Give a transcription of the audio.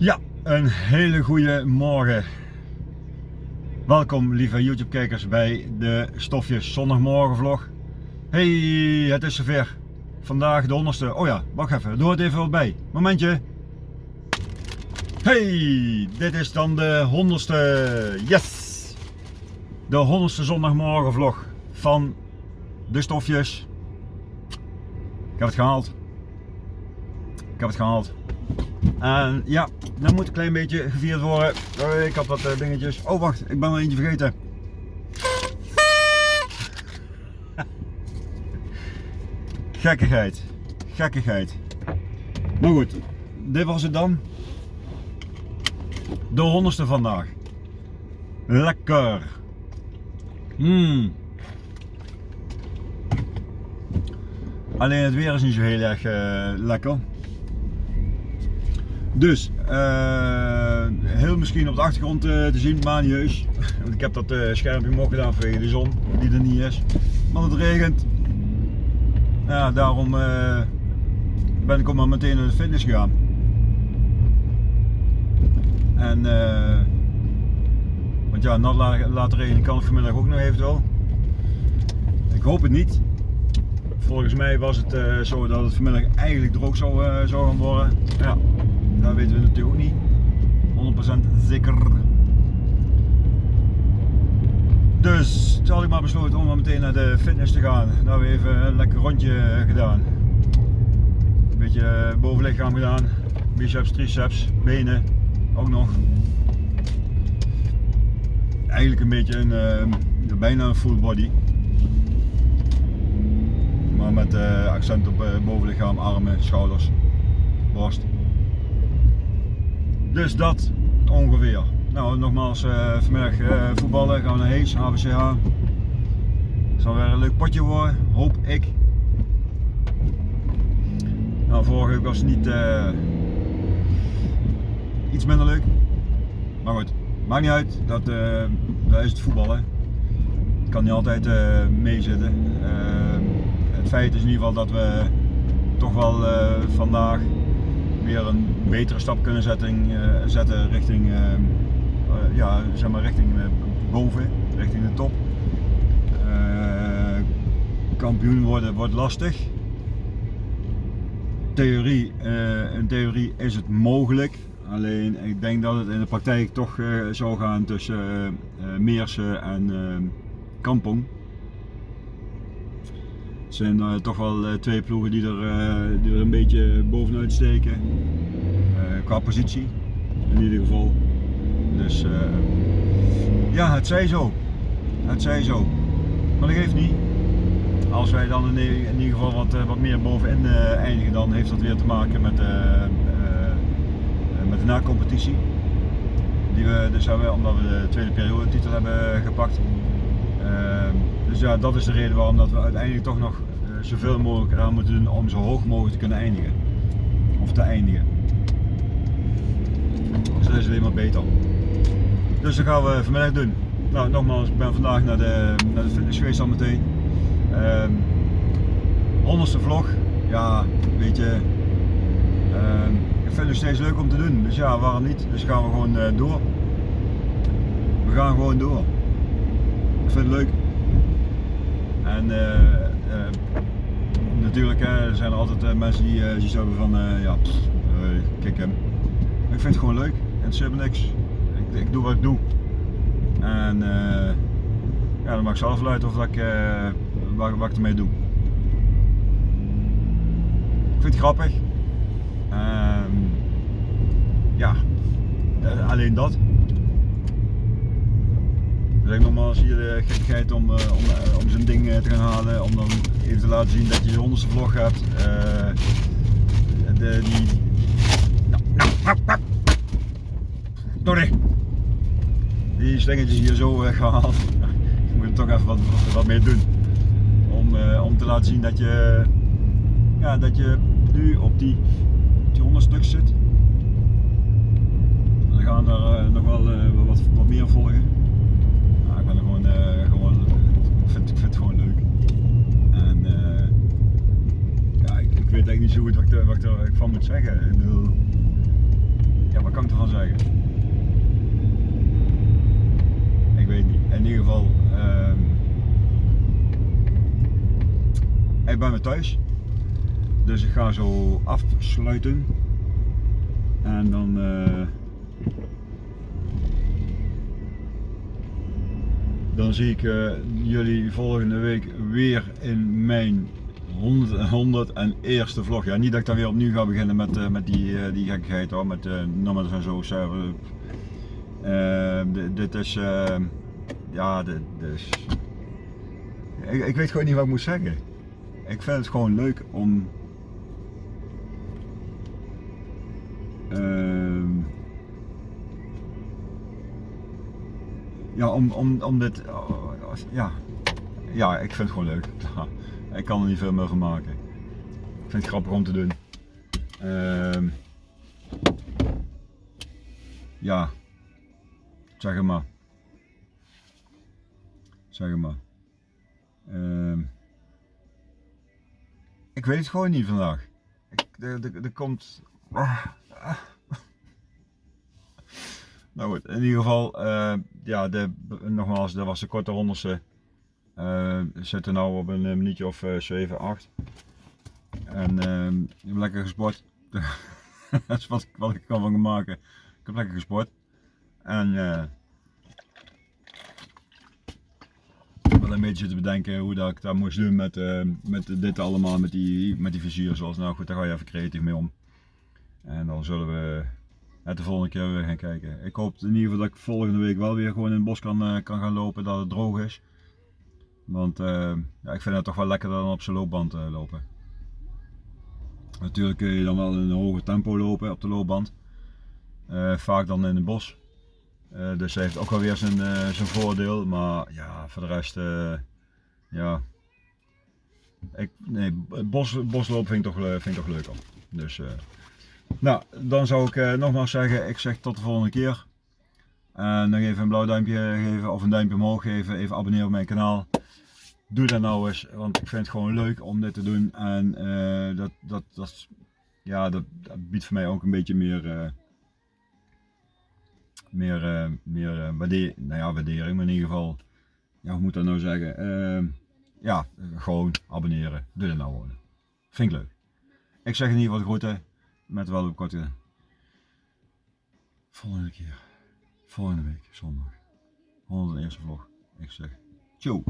Ja, een hele goede morgen. Welkom lieve YouTube kijkers bij de Stofjes zondagmorgen vlog. Hey, het is zover. Vandaag de honderdste. Oh ja, wacht even, doe het even wel bij. Momentje. Hey, dit is dan de honderdste. Yes! De honderdste zondagmorgen vlog van de Stofjes. Ik heb het gehaald. Ik heb het gehaald. En ja, dan moet een klein beetje gevierd worden. Oh, ik had wat eh, dingetjes. Oh wacht, ik ben er eentje vergeten. Gekkigheid. Gekkigheid. Maar goed, dit was het dan. De honderdste vandaag. Lekker. Mmm. Alleen het weer is niet zo heel erg uh, lekker. Dus, uh, heel misschien op de achtergrond uh, te zien, maar niet. Want ik heb dat uh, schermpje omhoog gedaan vanwege de zon, die er niet is. Maar het regent. Ja, daarom ben ik ook maar meteen naar de fitness gegaan. En, want ja, nat laten regenen kan het vanmiddag ook nog eventueel. Ik hoop het niet. Volgens mij was het zo dat het vanmiddag eigenlijk droog zou, zou gaan worden. Ja, dat weten we natuurlijk ook niet. 100% zeker. Dus toen had ik maar besloten om meteen naar de fitness te gaan. Daar hebben we even een lekker rondje gedaan. Een beetje bovenlichaam gedaan. Biceps, triceps, benen ook nog. Eigenlijk een beetje een, uh, bijna een full body. Maar met uh, accent op bovenlichaam, armen, schouders, borst. Dus dat ongeveer. Nou, nogmaals, uh, vanmiddag uh, voetballen, gaan we naar Hees. Het zal weer een leuk potje worden, hoop ik. Nou, vorige week was het niet uh, iets minder leuk. Maar goed, maakt niet uit, dat, is het voetballen. Het kan niet altijd meezitten. het feit is in ieder geval dat we toch wel vandaag een betere stap kunnen zetten, uh, zetten richting, uh, uh, ja, zeg maar richting boven, richting de top. kampioen worden wordt lastig. Theorie, in theorie is het mogelijk, alleen ik denk dat het in de praktijk toch zou gaan tussen Meersen en Kampong. Het zijn uh, toch wel uh, twee ploegen die er, uh, die er een beetje bovenuit steken. qua positie in ieder geval. Dus ja, het zij zo. Het zij zo. Maar dat geeft niet. Als wij dan in, in ieder geval wat, wat meer bovenin eindigen, dan heeft dat weer te maken met, met de na-competitie. Die we dus hebben, omdat we de tweede periode titel hebben gepakt. Dus ja, dat is de reden waarom dat we uiteindelijk toch nog uh, zoveel mogelijk eraan moeten doen om zo hoog mogelijk te kunnen eindigen. Of te eindigen. Dus dat is alleen maar beter. Dus dat gaan we vanmiddag doen. Nou, nogmaals, ik ben vandaag naar de, naar de fitness geweest al meteen. Um, honderdste vlog. Ja, weet je. Um, ik vind het nog steeds leuk om te doen. Dus ja, waarom niet? Dus gaan we gewoon uh, door. We gaan gewoon door. Ik vind het leuk. En uh, uh, natuurlijk zijn er altijd mensen die zoiets hebben van, ja, pff, hem. Ik vind het gewoon leuk, interesseert me niks. Ik, ik doe wat ik doe. En ja, dan mag ik zelf luiden of ik, wat, wat ik ermee doe. Ik vind het grappig. Ehm, ja, alleen dat. Dus ik nogmaals hier de gekkigheid om, uh, om, uh, om zijn ding te gaan halen, om dan even te laten zien dat je de honderdste vlog hebt. de, die... Nou, nou, nou, nou. Die slingertjes hier zo gehaald. Ik moet er toch even wat, wat mee doen. Om, om te laten zien dat je, ja, dat je nu op die, die 100 stuk zit. Dan gaan er nog wel wat, wat meer volgen ik ben er gewoon, uh, gewoon ik, ik vind het gewoon leuk. En uh, ja, ik, weet eigenlijk niet zo goed wat ik, wat ik er van moet zeggen. Ik bedoel, ja, wat kan ik ervan zeggen? Ik weet niet. In ieder geval, ehm, ik ben weer thuis. Dus ik ga zo afsluiten. En dan. eh, dan zie ik eh, jullie volgende week weer in mijn 100, 101 vlog. Ja, niet dat ik dan weer opnieuw ga beginnen met, eh, met die, eh, die gekkigheid hoor, met uh, nummers en zo. dit- is, ja, dit, dit is, ik, ik weet gewoon niet wat ik moet zeggen. Ik vind het gewoon leuk om Ehm, ja, om, om, om dit. oh, ja. ja, ik vind het gewoon leuk. ik kan er niet veel meer van maken. Ik vind het grappig om te doen. Ehm, ja, zeg maar. Zeg het maar. Ehm, ik weet het gewoon niet vandaag. Ik, er komt. ah, ah. Nou goed, in ieder geval, eh, ja, de, nogmaals, dat was de korte honderdste. Eh, we zitten nu op een eh, minuutje of eh 7, 8. En ehm, ik heb lekker gesport. dat is wat, ik kan van maken. Ik heb lekker gesport. En eh ik wil een beetje zitten bedenken hoe dat ik dat moest doen met, eh, met dit allemaal, met die, met die vizier zoals. Nou goed, daar ga je even creatief mee om. En dan zullen we het de volgende keer weer gaan kijken. Ik hoop in ieder geval dat ik volgende week wel weer gewoon in het bos kan, eh, kan gaan lopen, dat het droog is. Want eh, ja, ik vind het toch wel lekkerder dan op zijn loopband eh, lopen. Natuurlijk kun je dan wel in een hoger tempo lopen op de loopband. Vaak dan in het bos. Dus hij heeft ook wel weer zijn, zijn voordeel. Maar ja, voor de rest, ja. Ik, nee, bos, boslopen vind ik toch, vind ik toch leuker. Dus, nou, dan zou ik eh, nogmaals zeggen, ik zeg tot de volgende keer. En nog even een blauw duimpje geven of een duimpje omhoog geven. Even abonneren op mijn kanaal. Doe dat nou eens, want ik vind het gewoon leuk om dit te doen. En eh, dat, dat, dat, ja, dat, biedt voor mij ook een beetje meer, eh, meer, eh, meer eh, nou ja, waardering. Maar in ieder geval, ja, hoe moet dat nou zeggen? Eh, ja, eh, gewoon abonneren. Doe dat nou gewoon. Vind ik leuk. Ik zeg in ieder geval groeten. Met wel op korte. Volgende keer. Volgende week, zondag. 101 vlog. Ik zeg, ciao.